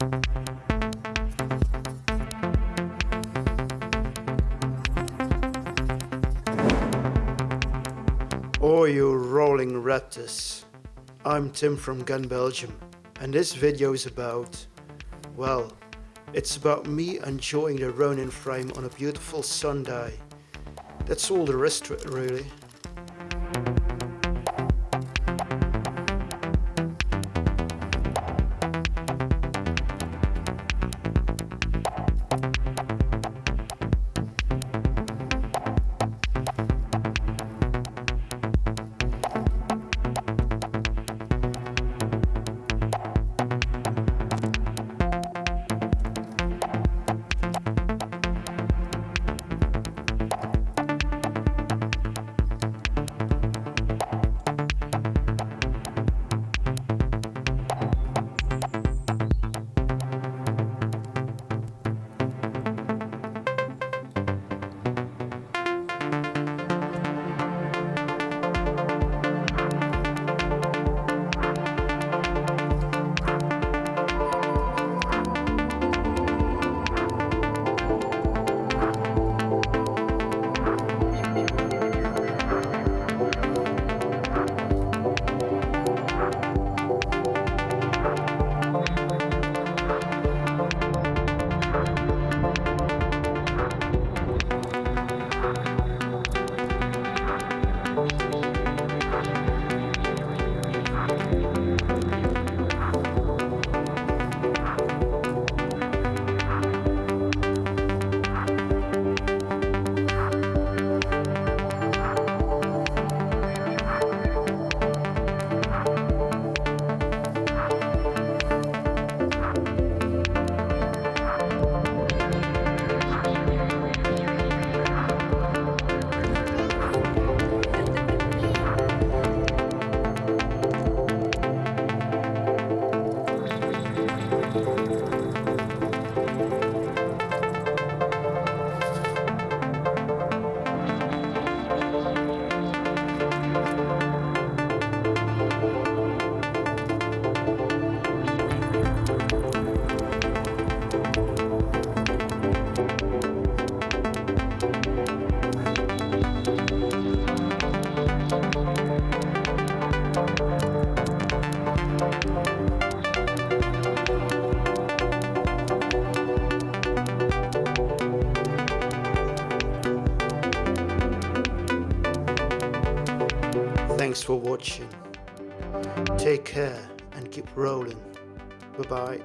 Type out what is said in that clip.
Oh, you rolling raptors. I'm Tim from Gun Belgium and this video is about, well, it's about me enjoying the Ronin frame on a beautiful Sunday. That's all there is to it really. Thanks for watching. Take care and keep rolling. Bye bye.